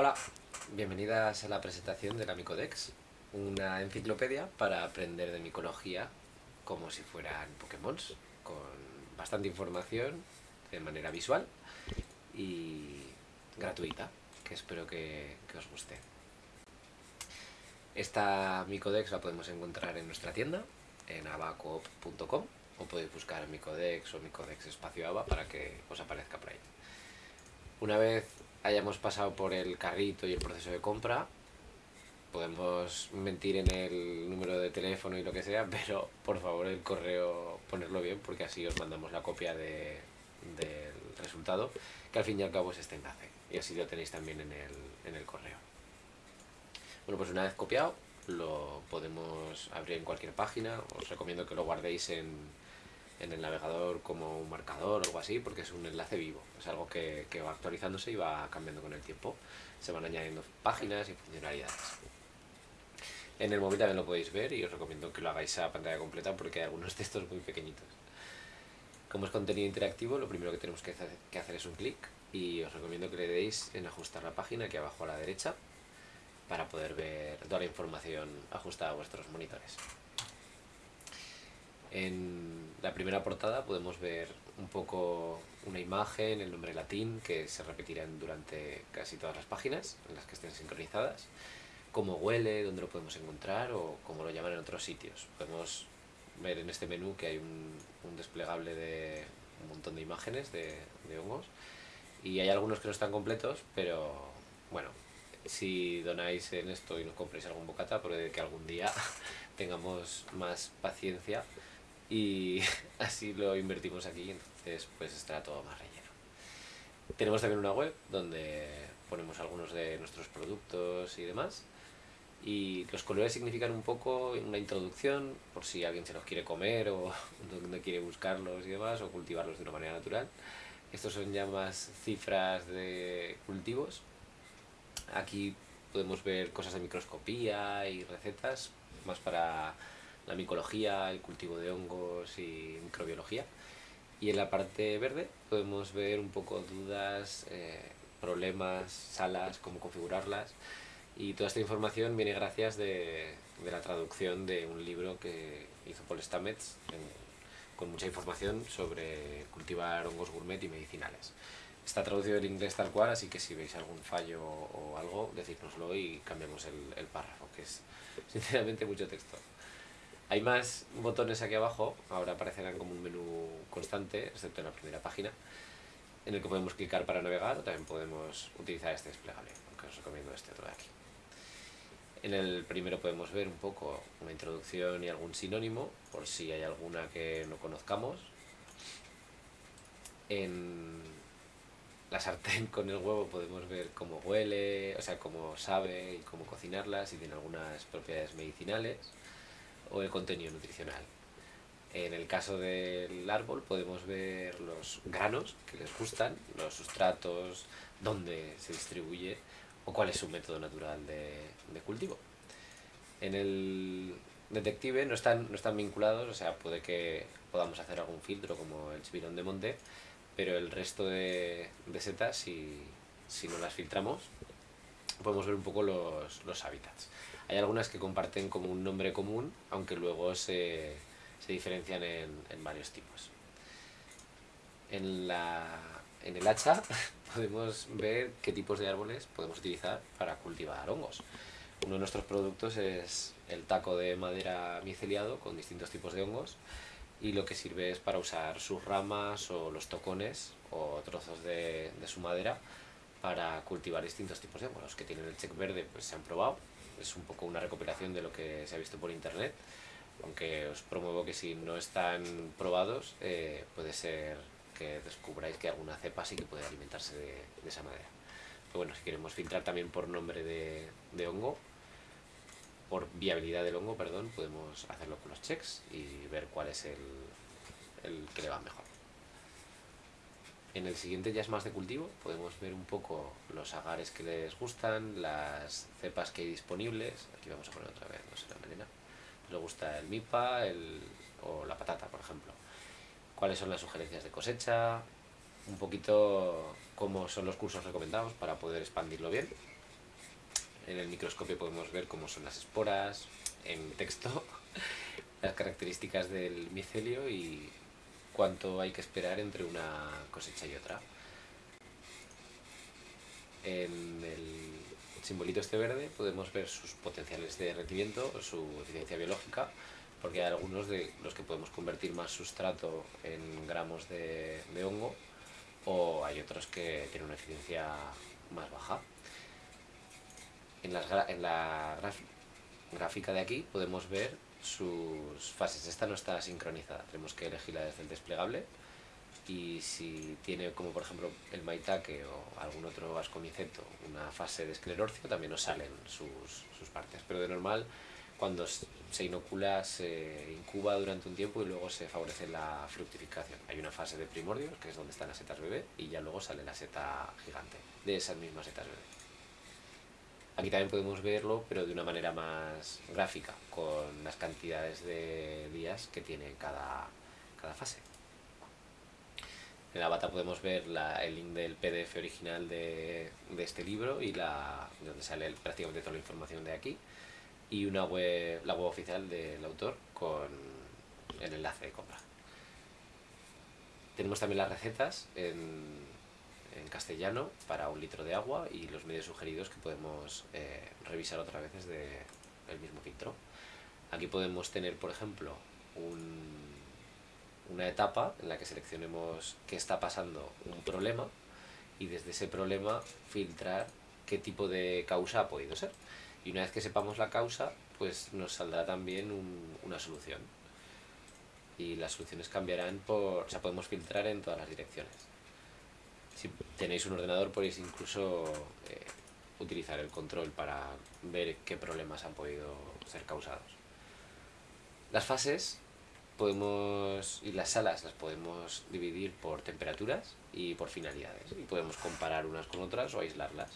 Hola, bienvenidas a la presentación de la Micodex, una enciclopedia para aprender de micología como si fueran Pokémon, con bastante información de manera visual y gratuita, que espero que, que os guste. Esta Micodex la podemos encontrar en nuestra tienda, en abacoop.com, o podéis buscar Micodex o Micodex espacio Aba para que os aparezca por ahí. Una vez hayamos pasado por el carrito y el proceso de compra, podemos mentir en el número de teléfono y lo que sea, pero por favor el correo ponerlo bien porque así os mandamos la copia de, del resultado, que al fin y al cabo es este enlace, y así lo tenéis también en el, en el correo. Bueno, pues una vez copiado, lo podemos abrir en cualquier página, os recomiendo que lo guardéis en, en el navegador como un marcador o algo así, porque es un enlace vivo, es algo que, que, va actualizándose y va cambiando con el tiempo. Se van añadiendo páginas y funcionalidades. En el móvil también lo podéis ver y os recomiendo que lo hagáis a pantalla completa porque hay algunos textos muy pequeñitos. Como es contenido interactivo, lo primero que tenemos que hacer, es un clic y os recomiendo que le deis en ajustar la página aquí abajo a la derecha para poder ver toda la información ajustada a vuestros monitores. En la primera portada podemos ver un poco una imagen, el nombre latín, que se repetirán durante casi todas las páginas en las que estén sincronizadas, cómo huele, dónde lo podemos encontrar o cómo lo llaman en otros sitios. Podemos ver en este menú que hay un, un desplegable de un montón de imágenes de, de hongos y hay algunos que no están completos, pero bueno, si donáis en esto y nos compréis algún bocata, puede que algún día tengamos más paciencia y así lo invertimos aquí, entonces pues estará todo más relleno. Tenemos también una web donde ponemos algunos de nuestros productos y demás y los colores significan un poco una introducción por si alguien se los quiere comer o no quiere buscarlos y demás o cultivarlos de una manera natural. Estos son ya más cifras de cultivos. Aquí podemos ver cosas de microscopía y recetas más para la micología, el cultivo de hongos y microbiología. Y en la parte verde podemos ver un poco dudas, eh, problemas, salas, cómo configurarlas. Y toda esta información viene gracias de, de la traducción de un libro que hizo Paul Stamets en, con mucha información sobre cultivar hongos gourmet y medicinales. Está traducido en inglés tal cual, así que si veis algún fallo o algo, decídnoslo y cambiamos el, el párrafo, que es sinceramente mucho texto. Hay más botones aquí abajo, ahora aparecerán como un menú constante, excepto en la primera página, en el que podemos clicar para navegar o también podemos utilizar este desplegable, aunque os recomiendo este otro de aquí. En el primero podemos ver un poco una introducción y algún sinónimo, por si hay alguna que no conozcamos. En la sartén con el huevo podemos ver cómo huele, o sea, cómo sabe y cómo cocinarlas, si tiene algunas propiedades medicinales o el contenido nutricional. En el caso del árbol podemos ver los granos que les gustan, los sustratos, dónde se distribuye o cuál es su método natural de, de cultivo. En el detective no están, no están vinculados, o sea, puede que podamos hacer algún filtro como el chipirón de monte, pero el resto de, de setas, si, si no las filtramos, podemos ver un poco los, los hábitats. Hay algunas que comparten como un nombre común, aunque luego se, se diferencian en, en, varios tipos. En, la, en el hacha podemos ver qué tipos de árboles podemos utilizar para cultivar hongos. Uno de nuestros productos es el taco de madera miceliado con distintos tipos de hongos y lo que sirve es para usar sus ramas o los tocones o trozos de, de su madera para cultivar distintos tipos de hongos. Los que tienen el check verde pues se han probado es un poco una recopilación de lo que se ha visto por internet, aunque os promuevo que si no están probados, eh, puede ser que descubráis que alguna cepa sí que puede alimentarse de, de esa madera. Pero bueno, si queremos filtrar también por nombre de, de, hongo, por viabilidad del hongo, perdón, podemos hacerlo con los checks y ver cuál es el, el que le va mejor. En el siguiente ya es más de cultivo, podemos ver un poco los agares que les gustan, las cepas que hay disponibles, aquí vamos a poner otra vez, no sé, la melena, le gusta el mipa el, o la patata, por ejemplo. Cuáles son las sugerencias de cosecha, un poquito cómo son los cursos recomendados para poder expandirlo bien. en el microscopio podemos ver cómo son las esporas, en texto, las características del micelio y cuánto hay que esperar entre una cosecha y otra. En el simbolito este verde podemos ver sus potenciales de rendimiento, su eficiencia biológica, porque hay algunos de los que podemos convertir más sustrato en gramos de, hongo o hay otros que tienen una eficiencia más baja. En, en la gráfica de aquí podemos ver sus fases. Esta no está sincronizada, tenemos que elegirla desde el desplegable y si tiene como por ejemplo el maitake o algún otro ascomiceto una fase de esclerorcio también nos salen sus, sus partes, pero de normal cuando se inocula se incuba durante un tiempo y luego se favorece la fructificación. Hay una fase de primordios, que es donde están las setas bebé, y ya luego sale la seta gigante de esas mismas setas bebé. Aquí también podemos verlo, pero de una manera más gráfica, con las cantidades de días que tiene cada, cada fase. En la bata podemos ver el link del PDF original de, este libro y donde sale prácticamente toda la información de aquí y la web oficial del autor con el enlace de compra. Tenemos también las recetas en, en castellano para un litro de agua y los medios sugeridos que podemos eh, revisar otra vez desde el mismo filtro. Aquí podemos tener, por ejemplo, una etapa en la que seleccionemos qué está pasando un problema y desde ese problema filtrar qué tipo de causa ha podido ser y una vez que sepamos la causa, pues nos saldrá también una solución. Y las soluciones cambiarán por... o sea, podemos filtrar en todas las direcciones. Si tenéis un ordenador podéis incluso eh, utilizar el control para ver qué problemas han podido ser causados. Las fases podemos y las salas las podemos dividir por temperaturas y por finalidades y podemos comparar unas con otras o aislarlas.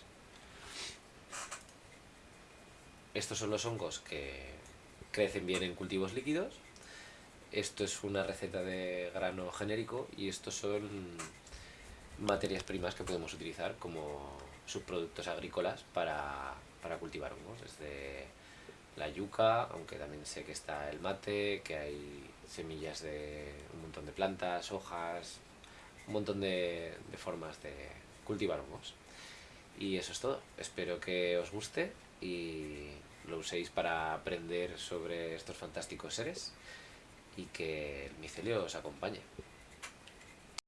Estos son los hongos que crecen bien en cultivos líquidos. Esto es una receta de grano genérico y estos son materias primas que podemos utilizar como subproductos agrícolas para, cultivar hongos. Desde la yuca, aunque también sé que está el mate, que hay semillas de un montón de plantas, hojas, un montón de, de formas de cultivar hongos. Y eso es todo. Espero que os guste y lo uséis para aprender sobre estos fantásticos seres y que el micelio os acompañe.